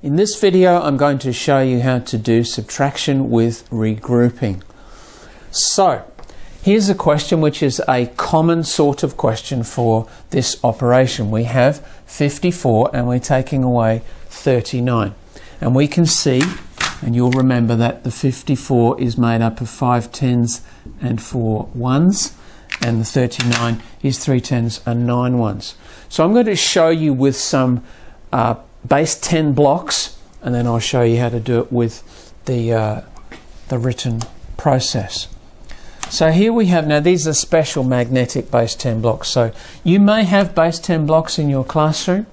In this video I'm going to show you how to do subtraction with regrouping. So here's a question which is a common sort of question for this operation. We have 54 and we're taking away 39 and we can see and you'll remember that the 54 is made up of 5 tens and 4 ones and the 39 is 3 tens and 9 ones. So I'm going to show you with some uh, base 10 blocks and then I'll show you how to do it with the, uh, the written process. So here we have, now these are special magnetic base 10 blocks. So you may have base 10 blocks in your classroom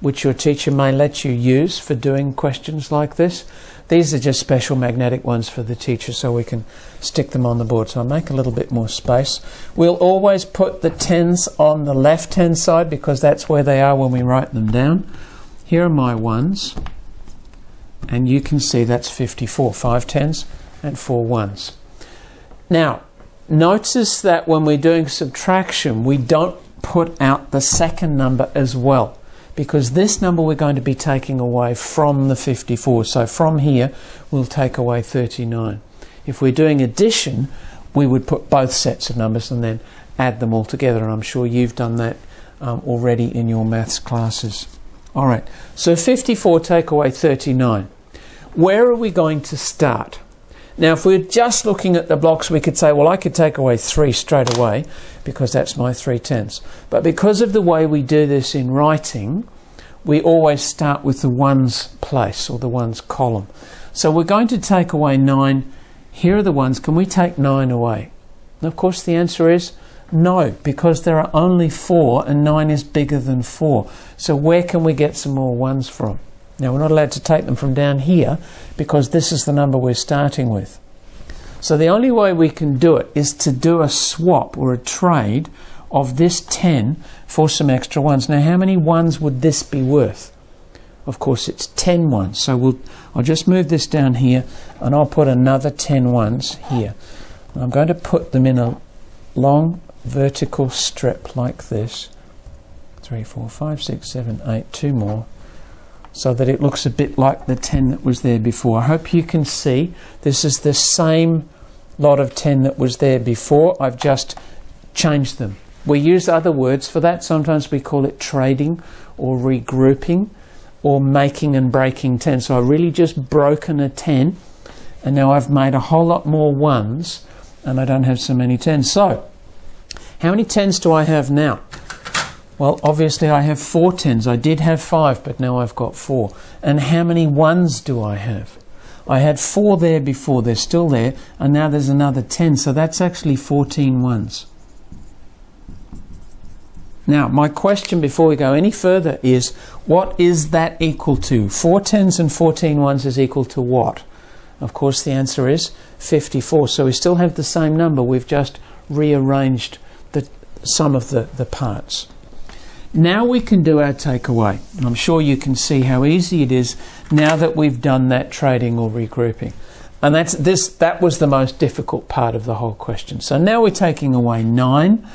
which your teacher may let you use for doing questions like this. These are just special magnetic ones for the teacher so we can stick them on the board. So I'll make a little bit more space. We'll always put the tens on the left hand side because that's where they are when we write them down. Here are my ones and you can see that's 54, five tens and four ones. Now notice that when we're doing subtraction we don't put out the second number as well because this number we're going to be taking away from the 54. So from here, we'll take away 39. If we're doing addition, we would put both sets of numbers and then add them all together. And I'm sure you've done that um, already in your maths classes. All right, so 54 take away 39. Where are we going to start? Now, if we're just looking at the blocks, we could say, well, I could take away 3 straight away because that's my 3 tenths. But because of the way we do this in writing, we always start with the ones place or the ones column. So we're going to take away 9. Here are the ones. Can we take 9 away? And of course, the answer is no, because there are only 4 and 9 is bigger than 4. So where can we get some more ones from? Now we're not allowed to take them from down here because this is the number we're starting with. So the only way we can do it is to do a swap or a trade of this 10 for some extra ones. Now how many ones would this be worth? Of course it's 10 ones. So we'll, I'll just move this down here and I'll put another 10 ones here. I'm going to put them in a long vertical strip like this. 3, 4, 5, 6, 7, 8, two more so that it looks a bit like the 10 that was there before. I hope you can see this is the same lot of 10 that was there before. I've just changed them. We use other words for that. Sometimes we call it trading or regrouping or making and breaking 10. So I really just broken a 10 and now I've made a whole lot more ones and I don't have so many 10s. So how many 10s do I have now? Well, obviously I have four tens. I did have five, but now I've got four. And how many ones do I have? I had four there before, they're still there, and now there's another 10, so that's actually 14 ones. Now, my question before we go any further is, what is that equal to? Four tens and 14 ones is equal to what? Of course, the answer is 54. So we still have the same number, we've just rearranged sum of the, the parts. Now we can do our takeaway. And I'm sure you can see how easy it is now that we've done that trading or regrouping. And that's this that was the most difficult part of the whole question. So now we're taking away 9.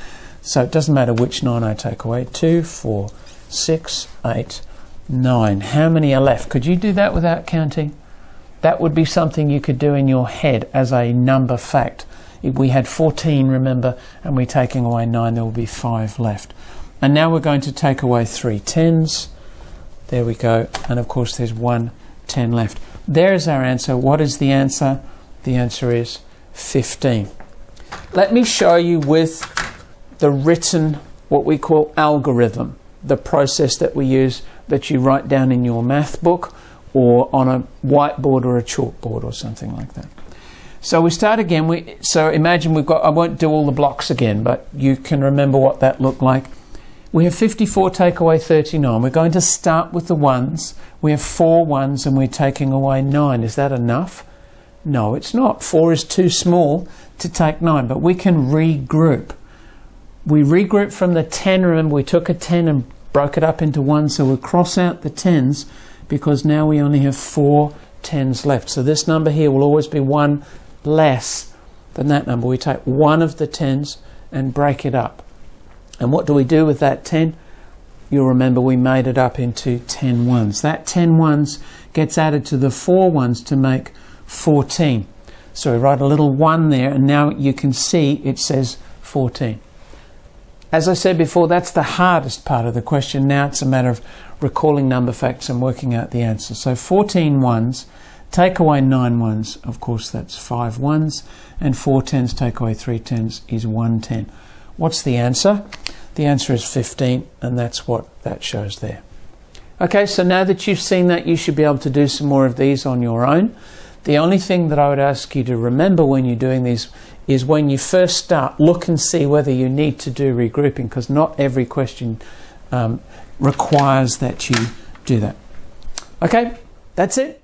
So it doesn't matter which 9 I take away. 2, 4, 6, 8, 9. How many are left? Could you do that without counting? That would be something you could do in your head as a number fact. We had 14, remember, and we're taking away 9, there will be 5 left. And now we're going to take away three tens. There we go. And of course, there's one 10 left. There's our answer. What is the answer? The answer is 15. Let me show you with the written, what we call algorithm, the process that we use that you write down in your math book or on a whiteboard or a chalkboard or something like that. So we start again. We, so imagine we've got, I won't do all the blocks again, but you can remember what that looked like. We have 54 take away 39. We're going to start with the ones. We have four ones and we're taking away nine. Is that enough? No, it's not. Four is too small to take nine, but we can regroup. We regroup from the 10. Remember, we took a 10 and broke it up into one, so we'll cross out the 10s because now we only have four 10s left. So this number here will always be one less than that number. We take one of the 10s and break it up. And what do we do with that 10? you'll remember we made it up into 10 ones. That 10 ones gets added to the 4 ones to make 14. So we write a little 1 there, and now you can see it says 14. As I said before, that's the hardest part of the question. Now it's a matter of recalling number facts and working out the answer. So 14 ones, take away 9 ones, of course that's 5 ones, and 4 tens take away 3 tens is 1 10. What's the answer? The answer is 15, and that's what that shows there. Okay, so now that you've seen that, you should be able to do some more of these on your own. The only thing that I would ask you to remember when you're doing these is when you first start, look and see whether you need to do regrouping because not every question um, requires that you do that. Okay, that's it.